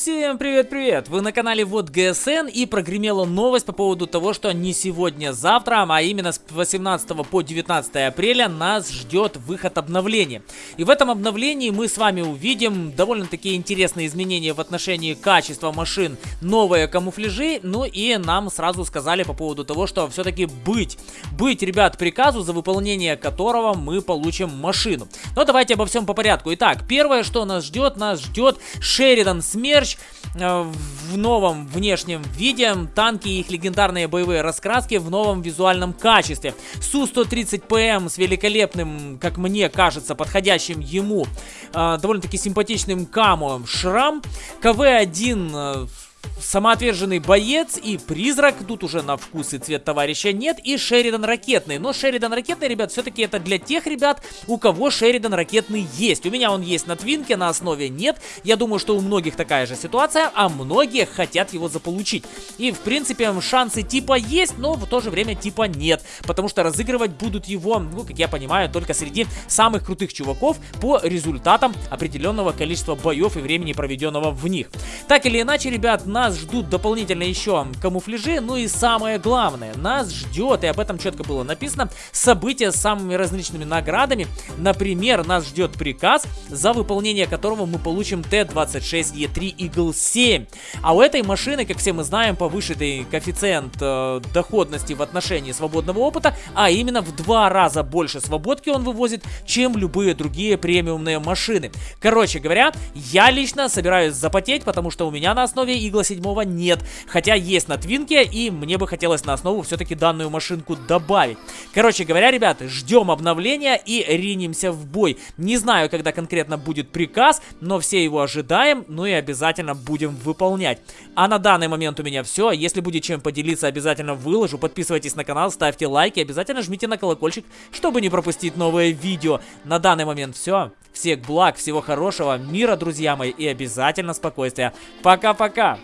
Всем привет-привет! Вы на канале Вот ГСН и прогремела новость по поводу того, что не сегодня, завтра, а именно с 18 по 19 апреля нас ждет выход обновления. И в этом обновлении мы с вами увидим довольно-таки интересные изменения в отношении качества машин, новые камуфляжи, ну и нам сразу сказали по поводу того, что все-таки быть, быть, ребят, приказу, за выполнение которого мы получим машину. Но давайте обо всем по порядку. Итак, первое, что нас ждет, нас ждет Шеридан Смерч, Мерч э, в новом внешнем виде, танки и их легендарные боевые раскраски в новом визуальном качестве. Су-130ПМ с великолепным, как мне кажется, подходящим ему, э, довольно-таки симпатичным камо Шрам. КВ-1 самоотверженный боец и призрак. Тут уже на вкус и цвет товарища нет. И Шеридан ракетный. Но Шеридан ракетный, ребят, все-таки это для тех ребят, у кого Шеридан ракетный есть. У меня он есть на твинке, на основе нет. Я думаю, что у многих такая же ситуация, а многие хотят его заполучить. И, в принципе, шансы типа есть, но в то же время типа нет. Потому что разыгрывать будут его, ну, как я понимаю, только среди самых крутых чуваков по результатам определенного количества боев и времени, проведенного в них. Так или иначе, ребят, нас ждут дополнительно еще камуфляжи, ну и самое главное, нас ждет, и об этом четко было написано, события с самыми различными наградами. Например, нас ждет приказ, за выполнение которого мы получим Т-26Е3 Eagle 7. А у этой машины, как все мы знаем, повышенный коэффициент э, доходности в отношении свободного опыта, а именно в два раза больше свободки он вывозит, чем любые другие премиумные машины. Короче говоря, я лично собираюсь запотеть, потому что у меня на основе Eagle Eagle 7 нет. Хотя есть на Твинке, и мне бы хотелось на основу все-таки данную машинку добавить. Короче говоря, ребята, ждем обновления и ринемся в бой. Не знаю, когда конкретно будет приказ, но все его ожидаем, ну и обязательно будем выполнять. А на данный момент у меня все. Если будет чем поделиться, обязательно выложу. Подписывайтесь на канал, ставьте лайки, обязательно жмите на колокольчик, чтобы не пропустить новые видео. На данный момент все. Всех благ, всего хорошего, мира, друзья мои, и обязательно спокойствия. Пока-пока!